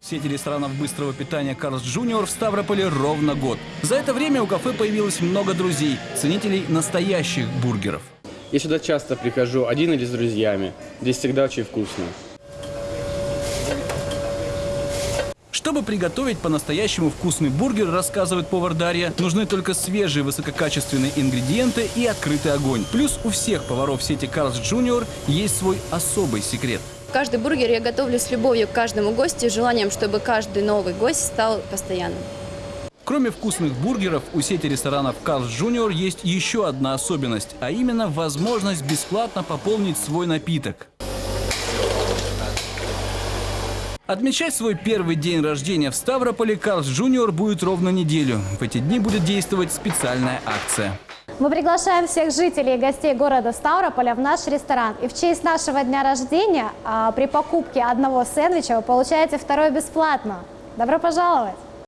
Сети ресторанов быстрого питания «Carl's Junior» в Ставрополе ровно год. За это время у кафе появилось много друзей, ценителей настоящих бургеров. Я сюда часто прихожу, один или с друзьями. Здесь всегда очень вкусно. Чтобы приготовить по-настоящему вкусный бургер, рассказывает повар Дарья, нужны только свежие высококачественные ингредиенты и открытый огонь. Плюс у всех поваров сети «Carl's Junior» есть свой особый секрет. Каждый бургер я готовлю с любовью к каждому гостю и желанием, чтобы каждый новый гость стал постоянным. Кроме вкусных бургеров, у сети ресторанов «Carl's Junior» есть еще одна особенность, а именно возможность бесплатно пополнить свой напиток. Отмечать свой первый день рождения в Ставрополе Carl's Junior будет ровно неделю. В эти дни будет действовать специальная акция. Мы приглашаем всех жителей и гостей города Ставрополя в наш ресторан. И в честь нашего дня рождения а, при покупке одного сэндвича вы получаете второй бесплатно. Добро пожаловать!